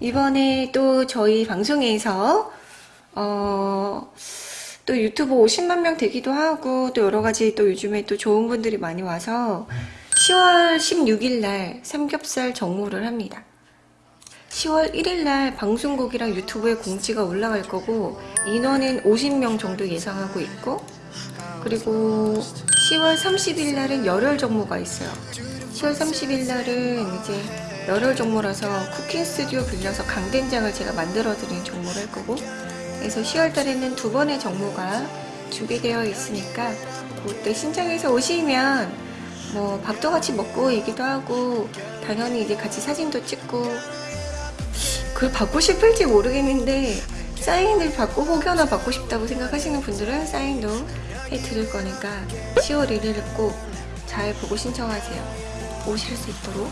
이번에 또 저희 방송에서 어, 또 유튜브 50만 명 되기도 하고 또 여러 가지 또 요즘에 또 좋은 분들이 많이 와서 10월 16일 날 삼겹살 정모를 합니다. 10월 1일 날 방송국이랑 유튜브에 공지가 올라갈 거고 인원은 50명 정도 예상하고 있고 그리고 10월 30일 날은 열혈 정모가 있어요. 10월 30일 날은 이제 열혈 정모라서 쿠킹 스튜디오 빌려서 강된장을 제가 만들어 드리는 정모를 할 거고 그래서 10월 달에는 두 번의 정모가 준비되어 있으니까 그때 신청해서 오시면 뭐 밥도 같이 먹고 얘기도 하고 당연히 이제 같이 사진도 찍고 그걸 받고 싶을지 모르겠는데 사인을 받고 혹여나 받고 싶다고 생각하시는 분들은 사인도 해드릴 거니까 10월 1일을 꼭 잘 보고 신청하세요. 오실 수 있도록